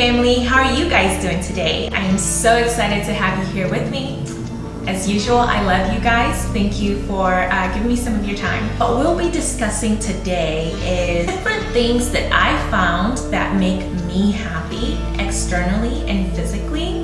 family, how are you guys doing today? I am so excited to have you here with me. As usual, I love you guys. Thank you for uh, giving me some of your time. What we'll be discussing today is different things that I found that make me happy externally and physically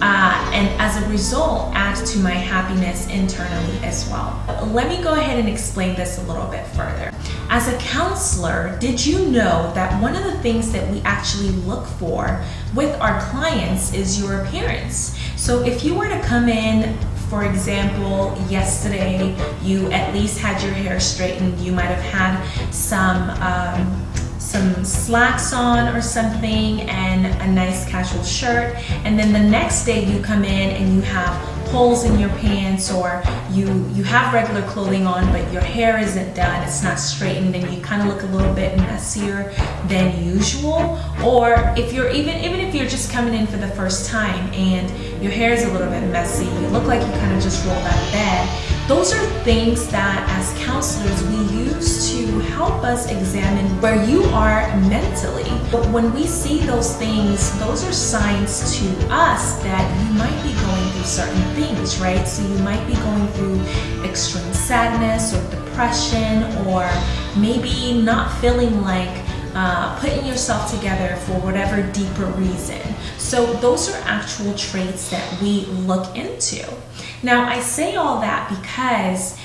uh, and as a result add to my happiness internally as well. Let me go ahead and explain this a little bit further. As a counselor, did you know that one of the things that we actually look for with our clients is your appearance? So if you were to come in for example, yesterday you at least had your hair straightened, you might have had some um, some slacks on or something and a nice casual shirt. And then the next day you come in and you have holes in your pants or you you have regular clothing on but your hair isn't done. It's not straightened and you kind of look a little bit messier than usual. Or if you're even even if you're just coming in for the first time and your hair is a little bit messy you look like you kind of just rolled out of bed those are things that as counselors we use to help us examine where you are mentally. But when we see those things, those are signs to us that you might be going through certain things, right? So you might be going through extreme sadness or depression or maybe not feeling like uh, putting yourself together for whatever deeper reason. So those are actual traits that we look into. Now I say all that because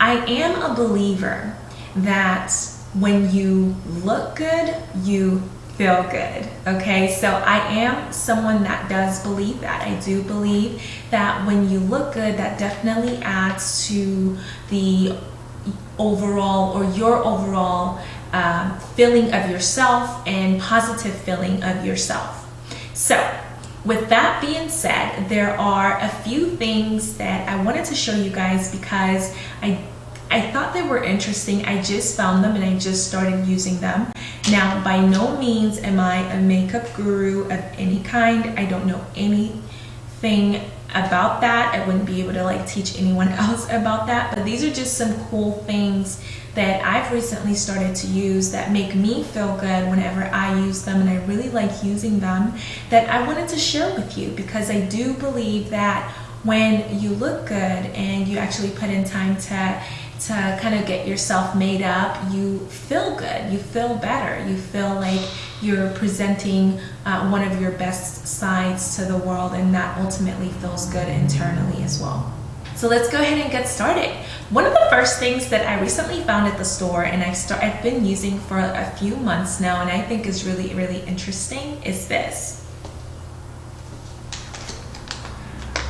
I am a believer that when you look good, you feel good. Okay, so I am someone that does believe that. I do believe that when you look good, that definitely adds to the overall or your overall um, feeling of yourself and positive feeling of yourself. So with that being said, there are a few things that I wanted to show you guys because I I thought they were interesting. I just found them and I just started using them. Now, by no means am I a makeup guru of any kind. I don't know anything about that. I wouldn't be able to like teach anyone else about that. But these are just some cool things that I've recently started to use that make me feel good whenever I use them and I really like using them that I wanted to share with you because I do believe that when you look good and you actually put in time to to kind of get yourself made up, you feel good, you feel better, you feel like you're presenting uh, one of your best sides to the world and that ultimately feels good internally as well. So let's go ahead and get started. One of the first things that I recently found at the store and I start, I've been using for a few months now and I think is really, really interesting is this.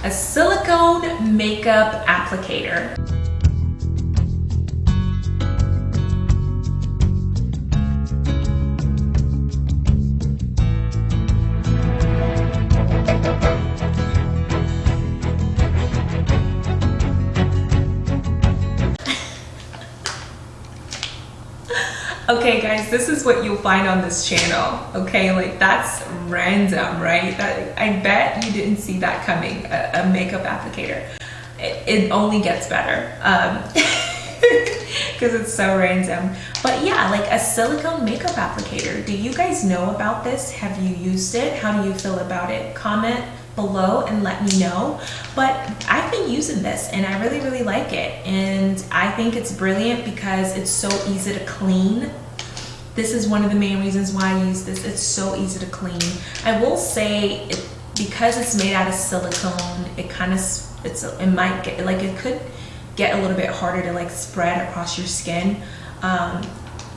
A silicone makeup applicator. Okay guys this is what you'll find on this channel. Okay like that's random right? That i bet you didn't see that coming a, a makeup applicator. It, it, only gets better um because it's so random. But yeah like a silicone makeup applicator. Do you guys know about this? Have you used it? How do you feel about it? Comment below and let me know. But I've been using this and I really really like it. And I think it's brilliant because it's so easy to clean this is one of the main reasons why I use this. It's so easy to clean. I will say it, because it's made out of silicone it kind of it's it might get like it could get a little bit harder to like spread across your skin um,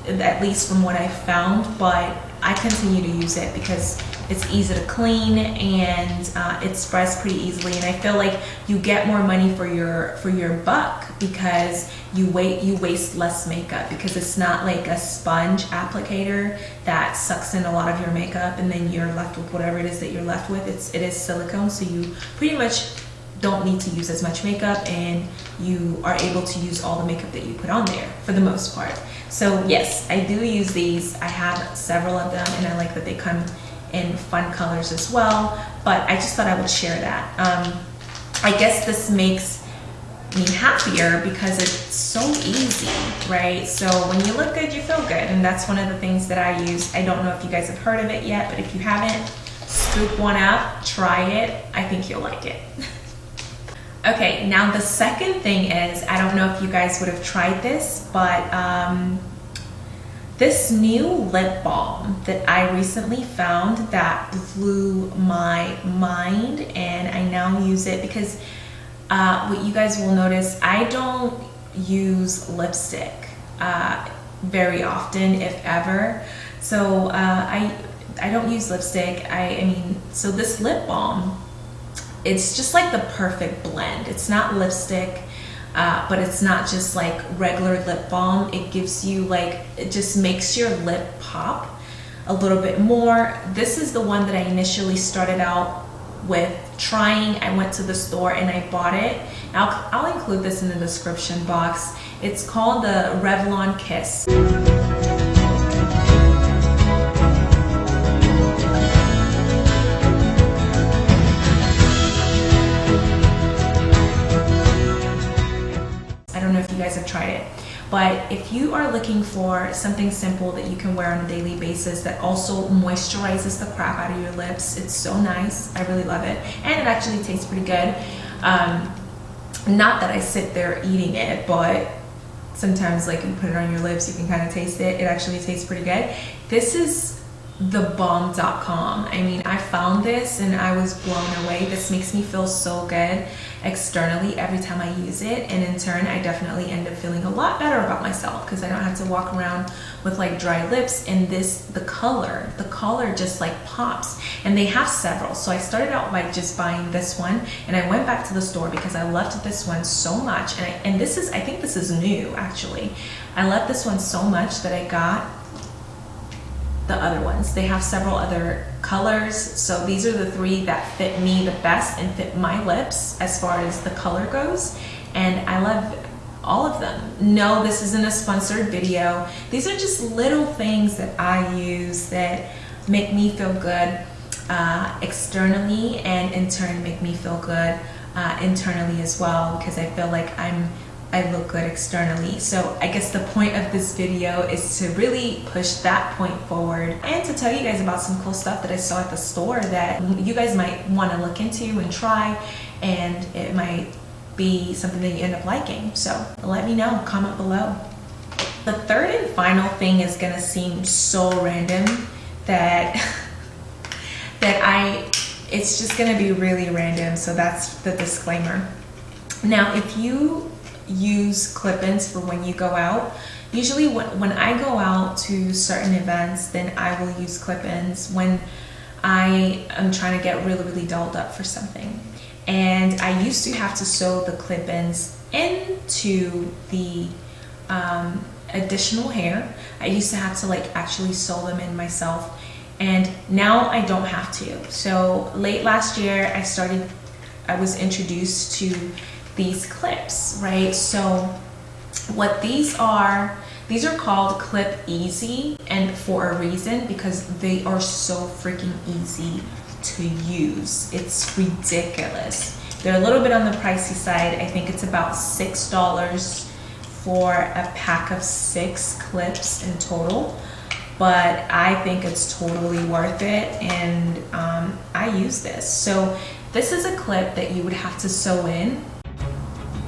at least from what I found but I continue to use it because it's easy to clean and uh, it spreads pretty easily. And I feel like you get more money for your for your buck because you wait you waste less makeup because it's not like a sponge applicator that sucks in a lot of your makeup and then you're left with whatever it is that you're left with. It's it is silicone so you pretty much don't need to use as much makeup and you are able to use all the makeup that you put on there for the most part. So yes I do use these. I have several of them and I like that they come in fun colors as well. But I just thought I would share that. Um, I guess this makes me happier because it's so easy, right? So when you look good, you feel good. And that's one of the things that I use. I don't know if you guys have heard of it yet, but if you haven't, scoop one up, try it. I think you'll like it. okay, now the second thing is, I don't know if you guys would have tried this, but um, this new lip balm that I recently found that blew my mind and I now use it because uh, what you guys will notice, I don't use lipstick uh, very often, if ever. So uh, I, I don't use lipstick. I, I mean, so this lip balm, it's just like the perfect blend. It's not lipstick uh, but it's not just like regular lip balm. It gives you like, it just makes your lip pop a little bit more. This is the one that I initially started out with trying. I went to the store and I bought it. I'll, I'll include this in the description box. It's called the Revlon Kiss. But if you are looking for something simple that you can wear on a daily basis that also moisturizes the crap out of your lips, it's so nice. I really love it. And it actually tastes pretty good. Um, not that I sit there eating it, but sometimes like you put it on your lips, you can kind of taste it. It actually tastes pretty good. This is thebomb.com. I mean, I found this and I was blown away. This makes me feel so good externally every time I use it. And in turn, I definitely end up feeling a lot better about myself because I don't have to walk around with like dry lips. And this, the color, the color just like pops. And they have several. So I started out by just buying this one and I went back to the store because I loved this one so much. And, I, and this is, I think this is new actually. I love this one so much that I got the other ones. They have several other colors. So these are the three that fit me the best and fit my lips as far as the color goes. And I love all of them. No, this isn't a sponsored video. These are just little things that I use that make me feel good uh, externally and in turn make me feel good uh, internally as well because I feel like I'm I look good externally. So I guess the point of this video is to really push that point forward and to tell you guys about some cool stuff that I saw at the store that you guys might want to look into and try and it might be something that you end up liking. So let me know, comment below. The third and final thing is gonna seem so random that that I it's just gonna be really random so that's the disclaimer. Now if you use clip-ins for when you go out. Usually when, when I go out to certain events, then I will use clip-ins when I am trying to get really, really dolled up for something. And I used to have to sew the clip-ins into the um, additional hair. I used to have to like actually sew them in myself. And now I don't have to. So late last year, I started, I was introduced to these clips, right? So what these are, these are called Clip Easy and for a reason because they are so freaking easy to use. It's ridiculous. They're a little bit on the pricey side. I think it's about $6 for a pack of six clips in total but I think it's totally worth it and um, I use this. So this is a clip that you would have to sew in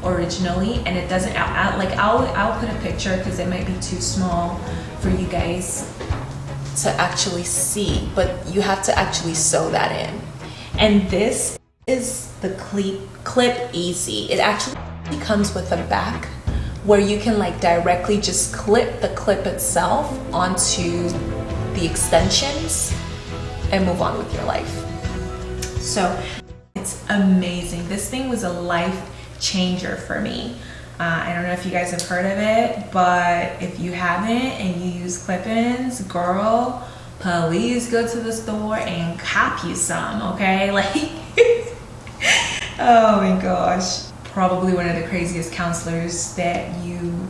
originally and it doesn't I, like I'll I'll put a picture because it might be too small for you guys to actually see but you have to actually sew that in. And this is the clip clip easy. It actually comes with a back where you can like directly just clip the clip itself onto the extensions and move on with your life. So it's amazing. This thing was a life changer for me. Uh, I don't know if you guys have heard of it, but if you haven't and you use clip-ins, girl, please go to the store and cop you some, okay? Like, oh my gosh. Probably one of the craziest counselors that you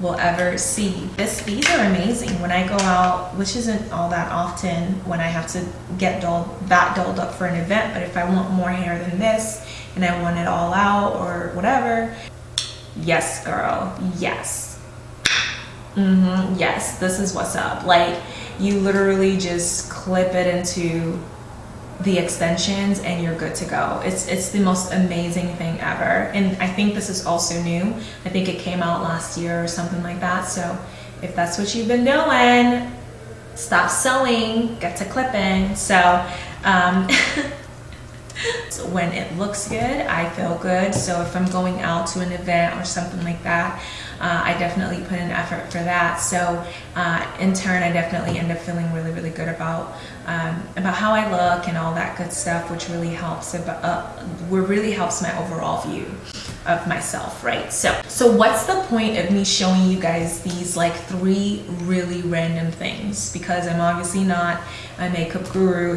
will ever see. This, these are amazing. When I go out, which isn't all that often when I have to get dolled, that dolled up for an event, but if I want more hair than this, and I want it all out or whatever. Yes, girl, yes. Mm-hmm, yes, this is what's up. Like, you literally just clip it into the extensions and you're good to go. It's it's the most amazing thing ever. And I think this is also new. I think it came out last year or something like that. So if that's what you've been doing, stop sewing, get to clipping. So um, when it looks good, I feel good. So if I'm going out to an event or something like that, uh, I definitely put in effort for that. So uh, in turn, I definitely end up feeling really, really good about um, about how I look and all that good stuff, which really helps. About, uh, really helps my overall view of myself, right? So, so what's the point of me showing you guys these like three really random things? Because I'm obviously not a makeup guru.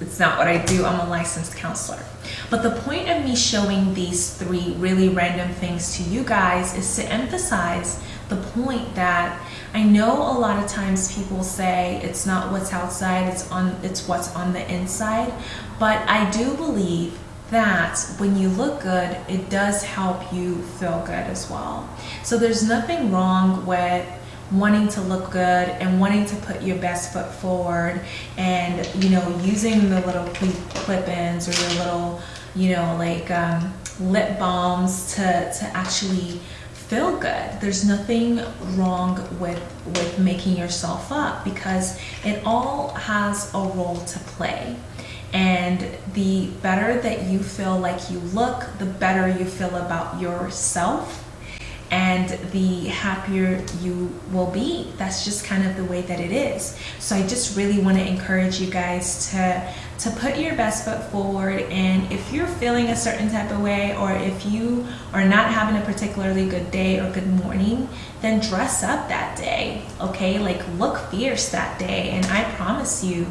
It's, not what I do. I'm a licensed counselor. But the point of me showing these three really random things to you guys is to emphasize the point that I know a lot of times people say it's not what's outside, it's on it's what's on the inside, but I do believe that when you look good, it does help you feel good as well. So there's nothing wrong with wanting to look good and wanting to put your best foot forward and you know using the little clip-ins or your little you know like um, lip balms to to actually feel good. There's nothing wrong with with making yourself up because it all has a role to play. And the better that you feel like you look the better you feel about yourself and the happier you will be. That's just kind of the way that it is. So I just really want to encourage you guys to to put your best foot forward and if you're feeling a certain type of way or if you are not having a particularly good day or good morning then dress up that day okay like look fierce that day and I promise you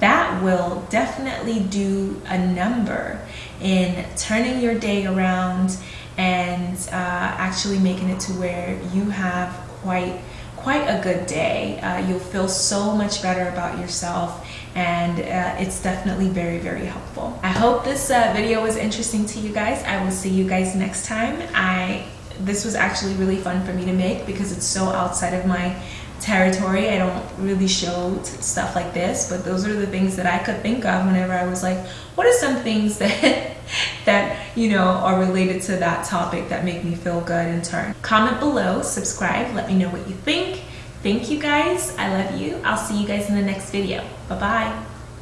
that will definitely do a number in turning your day around and uh, actually making it to where you have quite quite a good day. Uh, you'll feel so much better about yourself and uh, it's definitely very very helpful. I hope this uh, video was interesting to you guys. I will see you guys next time. I This was actually really fun for me to make because it's so outside of my territory. I don't really show stuff like this, but those are the things that I could think of whenever I was like, what are some things that that you know are related to that topic that make me feel good in turn. Comment below, subscribe, let me know what you think. Thank you guys. I love you. I'll see you guys in the next video. Bye-bye.